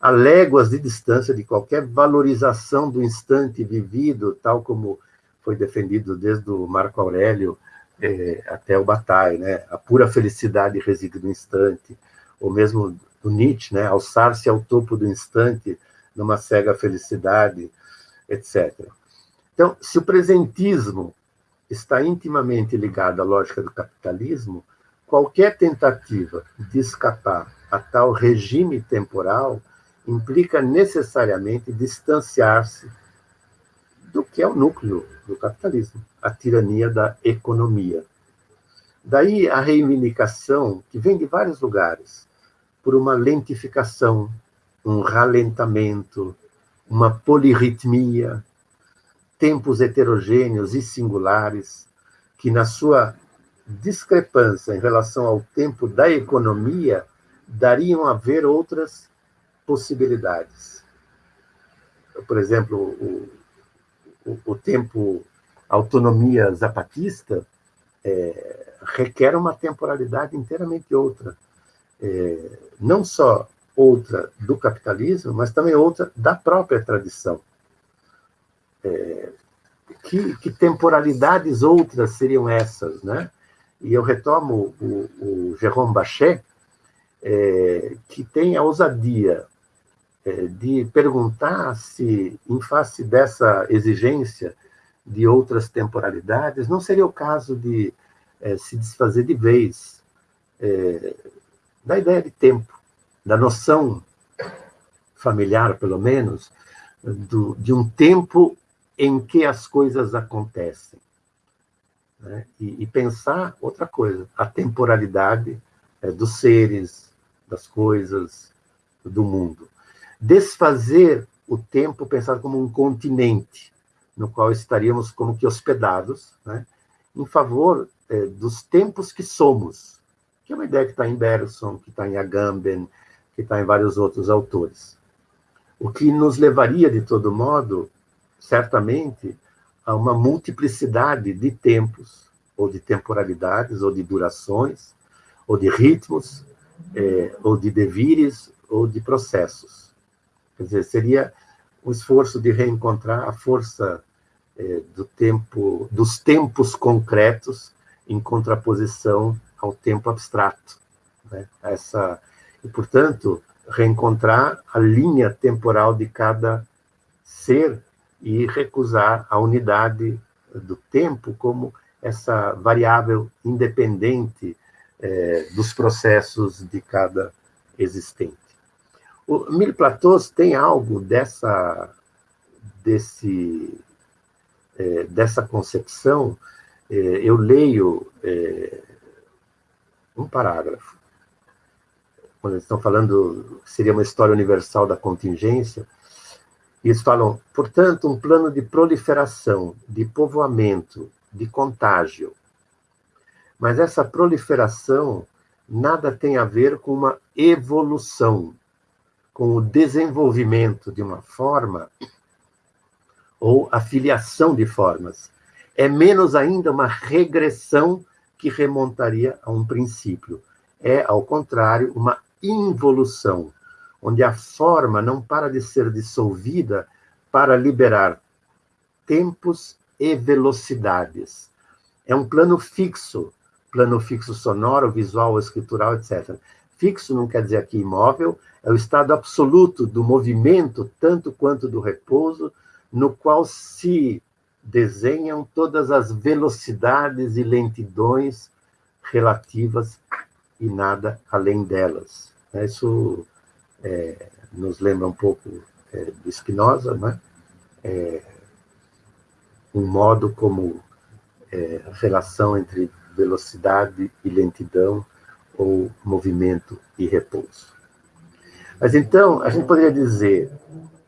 a léguas de distância de qualquer valorização do instante vivido, tal como foi defendido desde o Marco Aurélio eh, até o Bataille, né? A pura felicidade reside no instante, ou mesmo o Nietzsche, né? Alçar-se ao topo do instante numa cega felicidade, etc. Então, se o presentismo está intimamente ligado à lógica do capitalismo, qualquer tentativa de escapar a tal regime temporal implica necessariamente distanciar-se do que é o núcleo do capitalismo, a tirania da economia. Daí a reivindicação, que vem de vários lugares, por uma lentificação, um ralentamento, uma polirritmia, tempos heterogêneos e singulares, que na sua discrepância em relação ao tempo da economia dariam a ver outras possibilidades. Por exemplo, o, o, o tempo autonomia zapatista é, requer uma temporalidade inteiramente outra. É, não só outra do capitalismo, mas também outra da própria tradição. É, que, que, temporalidades outras seriam essas, né? E eu retomo o, o Jérôme Bachet, é, que tem a ousadia é, de perguntar se, em face dessa exigência de outras temporalidades, não seria o caso de é, se desfazer de vez é, da ideia de tempo, da noção familiar, pelo menos, do, de um tempo em que as coisas acontecem. Né? E, e, pensar outra coisa, a temporalidade é, dos seres, das coisas, do mundo desfazer o tempo pensado como um continente, no qual estaríamos como que hospedados, né, em favor é, dos tempos que somos, que é uma ideia que está em Bergson, que está em Agamben, que está em vários outros autores. O que nos levaria, de todo modo, certamente, a uma multiplicidade de tempos, ou de temporalidades, ou de durações, ou de ritmos, é, ou de devires, ou de processos. Quer dizer, seria um esforço de reencontrar a força é, do tempo, dos tempos concretos em contraposição ao tempo abstrato. Né? Essa, e, portanto, reencontrar a linha temporal de cada ser e recusar a unidade do tempo como essa variável independente é, dos processos de cada existente. O Mille Platôs tem algo dessa, desse, é, dessa concepção. É, eu leio um parágrafo, quando eles estão falando, seria uma história universal da contingência, eles falam, portanto, um plano de proliferação, de povoamento, de contágio. Mas essa proliferação nada tem a ver com uma evolução com o desenvolvimento de uma forma ou a filiação de formas. É menos ainda uma regressão que remontaria a um princípio. É, ao contrário, uma involução, onde a forma não para de ser dissolvida para liberar tempos e velocidades. É um plano fixo, plano fixo sonoro, visual, escritural, etc. Fixo não quer dizer aqui imóvel, é o estado absoluto do movimento, tanto quanto do repouso, no qual se desenham todas as velocidades e lentidões relativas e nada além delas. Isso é, nos lembra um pouco é, do Spinoza, né? É, um modo como é, relação entre velocidade e lentidão ou movimento e repouso. Mas então, a gente poderia dizer,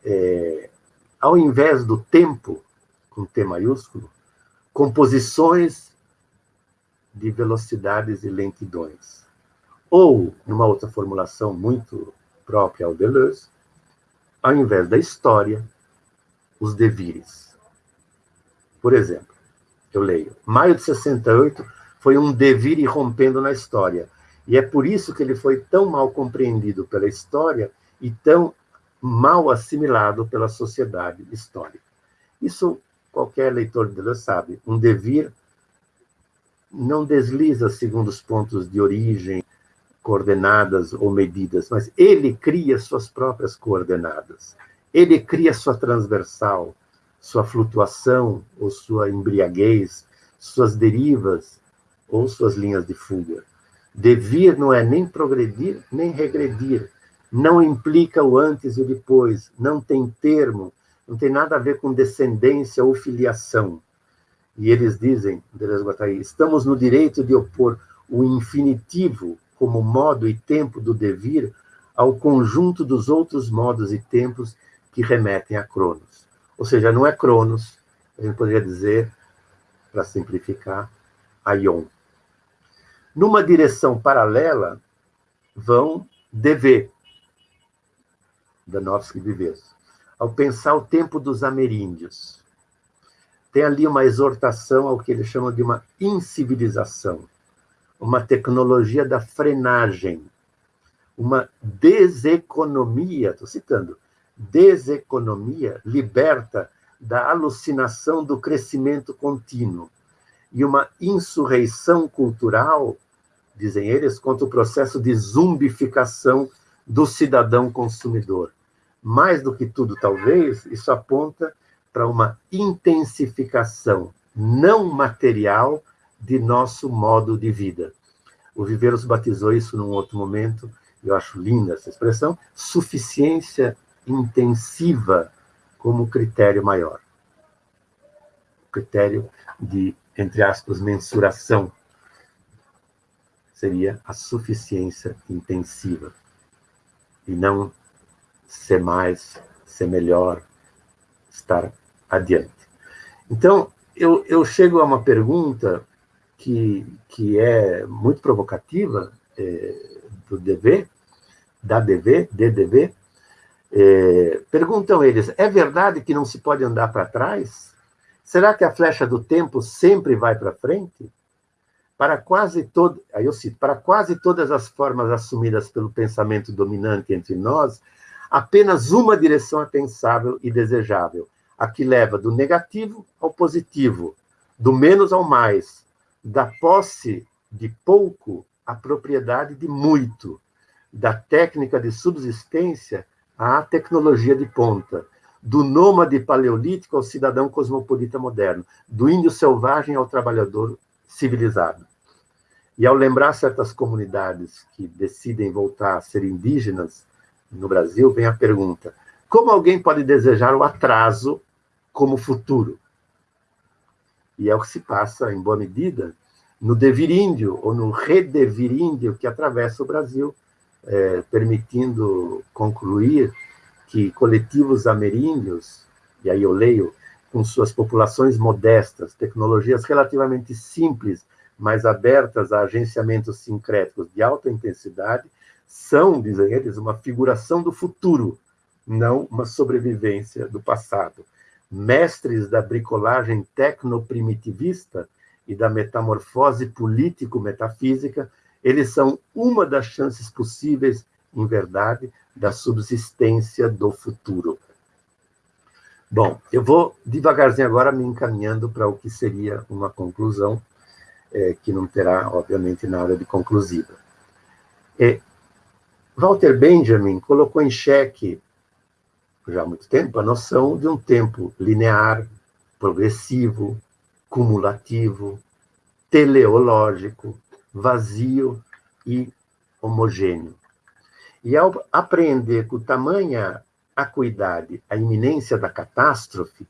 é, ao invés do tempo, com T maiúsculo, composições de velocidades e lentidões. Ou, numa outra formulação muito própria ao Deleuze, ao invés da história, os devires. Por exemplo, eu leio, maio de 68 foi um devir rompendo na história, e é por isso que ele foi tão mal compreendido pela história e tão mal assimilado pela sociedade histórica. Isso qualquer leitor de Deleuze sabe. Um devir não desliza segundo os pontos de origem, coordenadas ou medidas, mas ele cria suas próprias coordenadas. Ele cria sua transversal, sua flutuação ou sua embriaguez, suas derivas ou suas linhas de fuga. Devir não é nem progredir, nem regredir. Não implica o antes e o depois. Não tem termo. Não tem nada a ver com descendência ou filiação. E eles dizem, Deleuze Guattari, estamos no direito de opor o infinitivo como modo e tempo do devir ao conjunto dos outros modos e tempos que remetem a Cronos. Ou seja, não é Cronos, a gente poderia dizer, para simplificar, Aion. Numa direção paralela, vão dever, Danovsky Vives, ao pensar o tempo dos ameríndios. Tem ali uma exortação ao que ele chama de uma incivilização, uma tecnologia da frenagem, uma deseconomia, estou citando, deseconomia liberta da alucinação do crescimento contínuo e uma insurreição cultural, dizem eles, contra o processo de zumbificação do cidadão consumidor. Mais do que tudo, talvez, isso aponta para uma intensificação não material de nosso modo de vida. O Viveiros batizou isso num outro momento, eu acho linda essa expressão, suficiência intensiva como critério maior. Critério de, entre aspas, mensuração seria a suficiência intensiva e não ser mais, ser melhor, estar adiante. Então, eu, eu chego a uma pergunta que, que é muito provocativa é, do DV, da DV, DDV, é, perguntam eles, é verdade que não se pode andar para trás? Será que a flecha do tempo sempre vai para frente? Para quase todo, aí eu cito, para quase todas as formas assumidas pelo pensamento dominante entre nós, apenas uma direção é pensável e desejável, a que leva do negativo ao positivo, do menos ao mais, da posse de pouco à propriedade de muito, da técnica de subsistência à tecnologia de ponta, do nômade paleolítico ao cidadão cosmopolita moderno, do índio selvagem ao trabalhador civilizado. E ao lembrar certas comunidades que decidem voltar a ser indígenas no Brasil, vem a pergunta: como alguém pode desejar o atraso como futuro? E é o que se passa, em boa medida, no deviríndio ou no redeviríndio que atravessa o Brasil é, permitindo concluir que coletivos ameríndios, e aí eu leio, com suas populações modestas, tecnologias relativamente simples, mas abertas a agenciamentos sincréticos de alta intensidade, são, dizem eles, uma figuração do futuro, não uma sobrevivência do passado. Mestres da bricolagem tecnoprimitivista e da metamorfose político-metafísica eles são uma das chances possíveis, em verdade, da subsistência do futuro. Bom, eu vou devagarzinho agora me encaminhando para o que seria uma conclusão, é, que não terá, obviamente, nada de conclusiva. É, Walter Benjamin colocou em xeque, já há muito tempo, a noção de um tempo linear, progressivo, cumulativo, teleológico, vazio e homogêneo. E ao apreender com tamanha acuidade a iminência da catástrofe,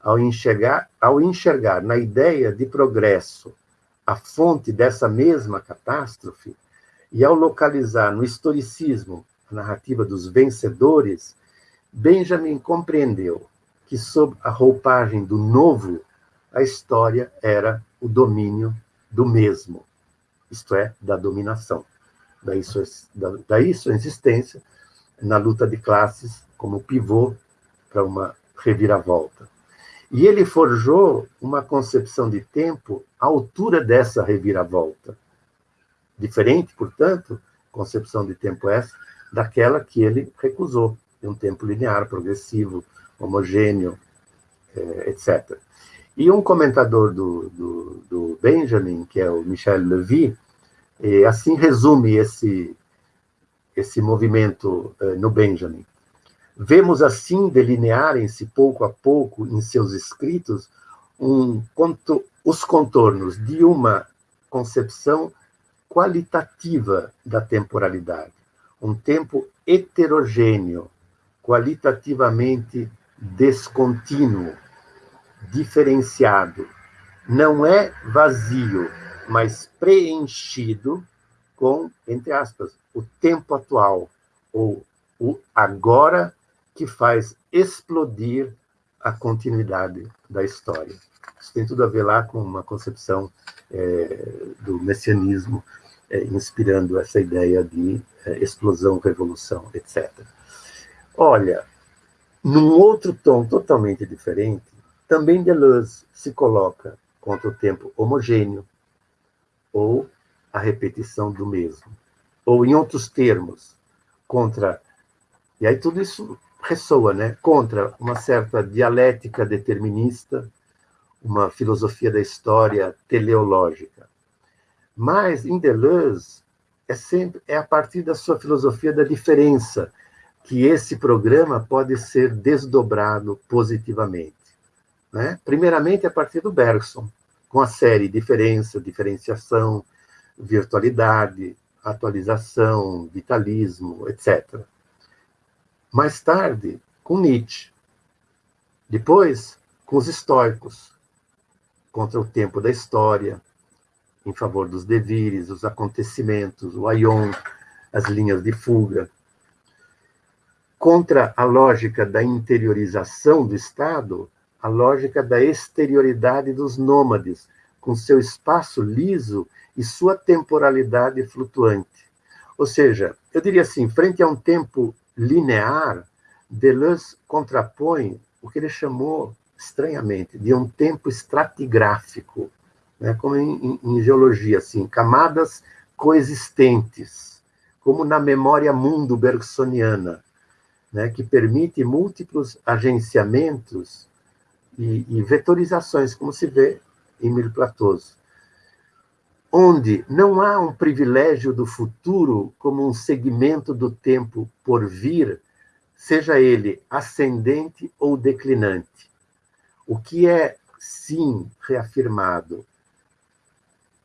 ao enxergar, ao enxergar na ideia de progresso a fonte dessa mesma catástrofe, e ao localizar no historicismo a narrativa dos vencedores, Benjamin compreendeu que, sob a roupagem do novo, a história era o domínio do mesmo isto é, da dominação. Daí sua, daí sua existência na luta de classes como pivô para uma reviravolta. E ele forjou uma concepção de tempo à altura dessa reviravolta. Diferente, portanto, concepção de tempo essa daquela que ele recusou, de um tempo linear, progressivo, homogêneo, eh, etc. E um comentador do, do, do Benjamin, que é o Michel Levy, assim resume esse, esse movimento eh, no Benjamin. Vemos assim delinearem-se pouco a pouco em seus escritos um, os contornos de uma concepção qualitativa da temporalidade, um tempo heterogêneo, qualitativamente descontínuo, diferenciado. Não é vazio, mas preenchido com, entre aspas, o tempo atual, ou o agora que faz explodir a continuidade da história. Isso tem tudo a ver lá com uma concepção é, do messianismo, é, inspirando essa ideia de é, explosão, revolução, etc. Olha, num outro tom totalmente diferente, também Deleuze se coloca contra o tempo homogêneo, ou a repetição do mesmo. Ou, em outros termos, contra. E aí tudo isso ressoa, né? Contra uma certa dialética determinista, uma filosofia da história teleológica. Mas, em Deleuze, é sempre é a partir da sua filosofia da diferença que esse programa pode ser desdobrado positivamente. Né? Primeiramente, a partir do Bergson, com a série Diferença, Diferenciação, Virtualidade, Atualização, Vitalismo, etc. Mais tarde, com Nietzsche. Depois, com os estoicos, contra o tempo da história, em favor dos devires, os acontecimentos, o aion, as linhas de fuga. Contra a lógica da interiorização do Estado, a lógica da exterioridade dos nômades, com seu espaço liso e sua temporalidade flutuante. Ou seja, eu diria assim, frente a um tempo linear, Deleuze contrapõe o que ele chamou, estranhamente, de um tempo estratigráfico, né? como em, em geologia, assim, camadas coexistentes, como na memória mundo bergsoniana, né? que permite múltiplos agenciamentos e, e vetorizações, como se vê em Mil Platôs, onde não há um privilégio do futuro como um segmento do tempo por vir, seja ele ascendente ou declinante. O que é, sim, reafirmado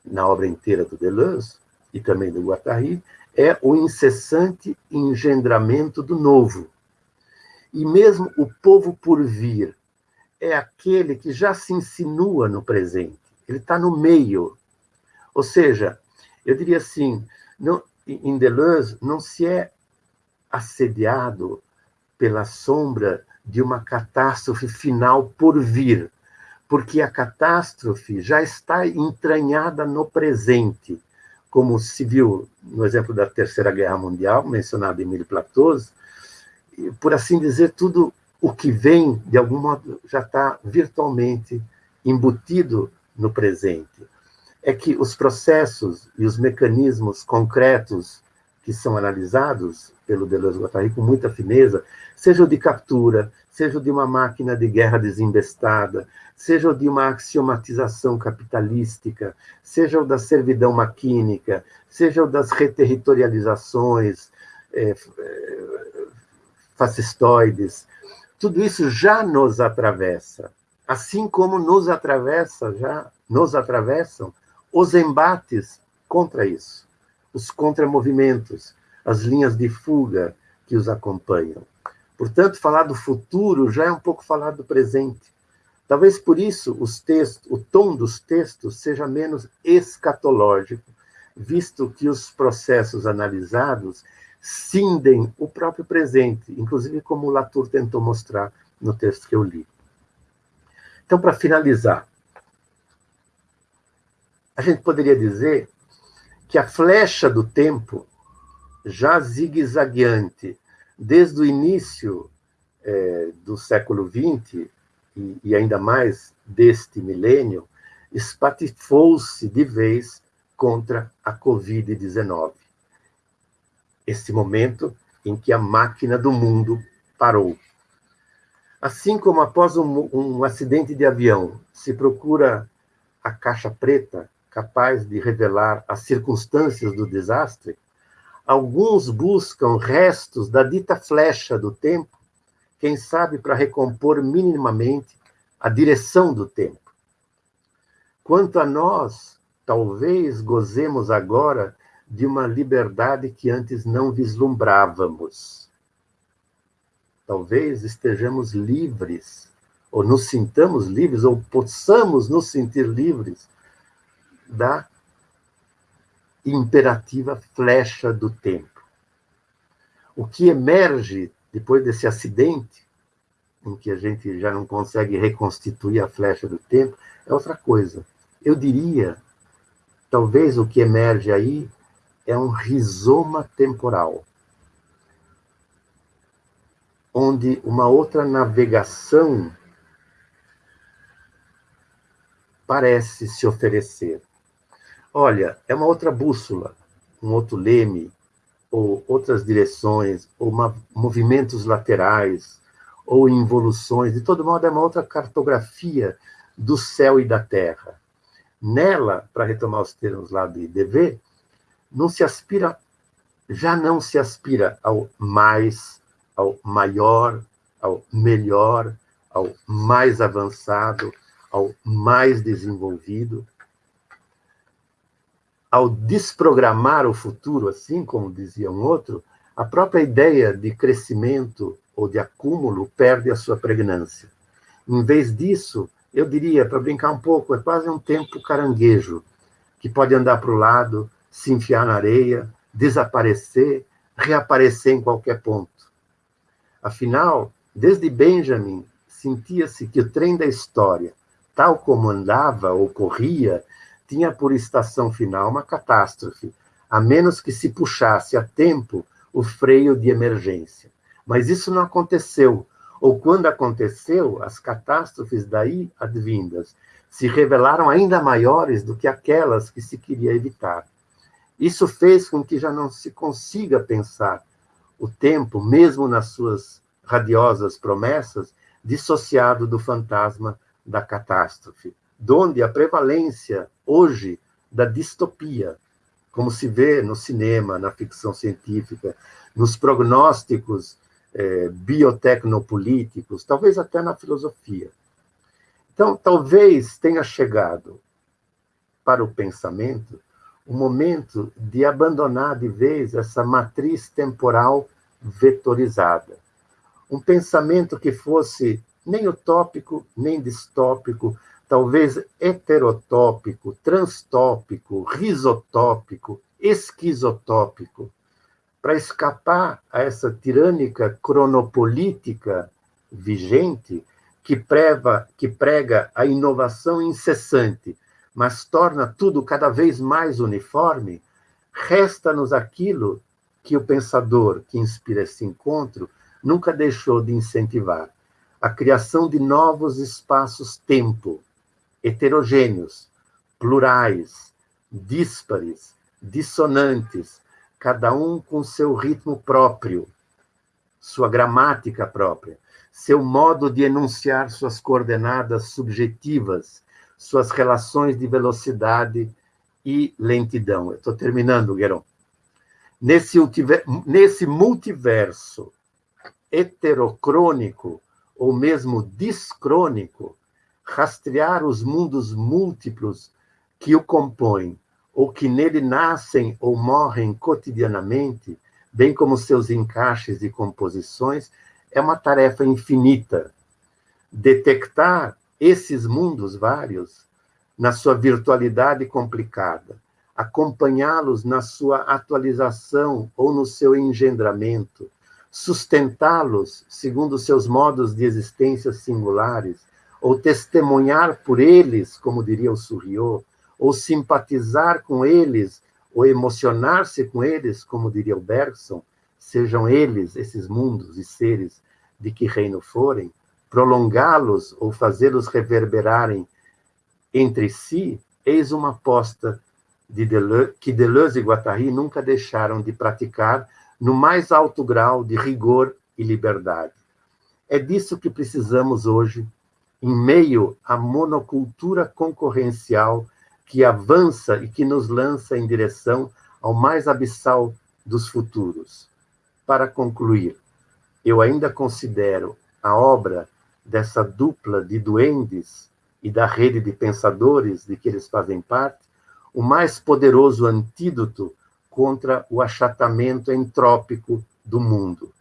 na obra inteira do Deleuze e também do Guattari, é o incessante engendramento do novo. E mesmo o povo por vir, é aquele que já se insinua no presente, ele está no meio. Ou seja, eu diria assim, não, em Deleuze não se é assediado pela sombra de uma catástrofe final por vir, porque a catástrofe já está entranhada no presente, como se viu no exemplo da Terceira Guerra Mundial, mencionado em Emile Platôs, por assim dizer, tudo o que vem, de algum modo, já está virtualmente embutido no presente. É que os processos e os mecanismos concretos que são analisados pelo Deleuze Guattari com muita fineza, seja o de captura, seja o de uma máquina de guerra desembestada, seja o de uma axiomatização capitalística, seja o da servidão maquínica, seja o das reterritorializações é, fascistoides, tudo isso já nos atravessa, assim como nos atravessa já nos atravessam os embates contra isso, os contramovimentos, as linhas de fuga que os acompanham. Portanto, falar do futuro já é um pouco falar do presente. Talvez por isso os textos, o tom dos textos seja menos escatológico, visto que os processos analisados cindem o próprio presente, inclusive como Latour tentou mostrar no texto que eu li. Então, para finalizar, a gente poderia dizer que a flecha do tempo, já zigue-zagueante, desde o início é, do século XX, e, e ainda mais deste milênio, espatifou-se de vez contra a Covid-19 esse momento em que a máquina do mundo parou. Assim como após um, um acidente de avião se procura a caixa preta capaz de revelar as circunstâncias do desastre, alguns buscam restos da dita flecha do tempo, quem sabe para recompor minimamente a direção do tempo. Quanto a nós, talvez gozemos agora de uma liberdade que antes não vislumbrávamos. Talvez estejamos livres, ou nos sintamos livres, ou possamos nos sentir livres da imperativa flecha do tempo. O que emerge depois desse acidente, em que a gente já não consegue reconstituir a flecha do tempo, é outra coisa. Eu diria, talvez o que emerge aí é um rizoma temporal, onde uma outra navegação parece se oferecer. Olha, é uma outra bússola, um outro leme, ou outras direções, ou uma, movimentos laterais, ou involuções. De todo modo, é uma outra cartografia do céu e da terra. Nela, para retomar os termos lá de DV, não se aspira, já não se aspira ao mais, ao maior, ao melhor, ao mais avançado, ao mais desenvolvido, ao desprogramar o futuro, assim como dizia um outro, a própria ideia de crescimento ou de acúmulo perde a sua pregnância. Em vez disso, eu diria, para brincar um pouco, é quase um tempo caranguejo, que pode andar para o lado, se enfiar na areia, desaparecer, reaparecer em qualquer ponto. Afinal, desde Benjamin, sentia-se que o trem da história, tal como andava ou corria, tinha por estação final uma catástrofe, a menos que se puxasse a tempo o freio de emergência. Mas isso não aconteceu, ou quando aconteceu, as catástrofes daí advindas se revelaram ainda maiores do que aquelas que se queria evitar. Isso fez com que já não se consiga pensar o tempo, mesmo nas suas radiosas promessas, dissociado do fantasma da catástrofe donde a prevalência hoje da distopia, como se vê no cinema, na ficção científica, nos prognósticos eh, biotecnopolíticos, talvez até na filosofia. Então, talvez tenha chegado para o pensamento o momento de abandonar de vez essa matriz temporal vetorizada. Um pensamento que fosse nem utópico, nem distópico, talvez heterotópico, transtópico, risotópico, esquizotópico, para escapar a essa tirânica cronopolítica vigente que, que prega a inovação incessante, mas torna tudo cada vez mais uniforme, resta-nos aquilo que o pensador que inspira esse encontro nunca deixou de incentivar: a criação de novos espaços-tempo, heterogêneos, plurais, díspares, dissonantes, cada um com seu ritmo próprio, sua gramática própria, seu modo de enunciar suas coordenadas subjetivas, suas relações de velocidade e lentidão. Estou terminando, Gueron. Nesse, nesse multiverso heterocrônico, ou mesmo discrônico, rastrear os mundos múltiplos que o compõem, ou que nele nascem ou morrem cotidianamente, bem como seus encaixes e composições, é uma tarefa infinita. Detectar esses mundos vários na sua virtualidade complicada, acompanhá-los na sua atualização ou no seu engendramento, sustentá-los segundo seus modos de existência singulares, ou testemunhar por eles, como diria o Surriot, ou simpatizar com eles, ou emocionar-se com eles, como diria o Bergson, sejam eles, esses mundos e seres de que reino forem, prolongá-los ou fazê-los reverberarem entre si, eis uma aposta de Deleuze, que Deleuze e Guattari nunca deixaram de praticar no mais alto grau de rigor e liberdade. É disso que precisamos hoje em meio à monocultura concorrencial que avança e que nos lança em direção ao mais abissal dos futuros. Para concluir, eu ainda considero a obra dessa dupla de duendes e da rede de pensadores de que eles fazem parte o mais poderoso antídoto contra o achatamento entrópico do mundo.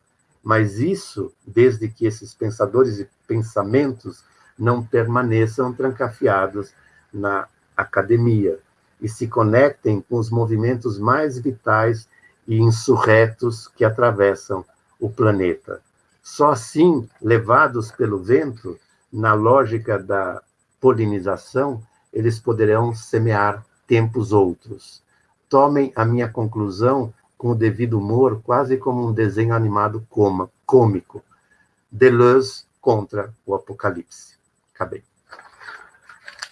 Mas isso, desde que esses pensadores e pensamentos não permaneçam trancafiados na academia e se conectem com os movimentos mais vitais e insurretos que atravessam o planeta. Só assim, levados pelo vento, na lógica da polinização, eles poderão semear tempos outros. Tomem a minha conclusão com o devido humor, quase como um desenho animado coma, cômico. Deleuze contra o Apocalipse. Acabei.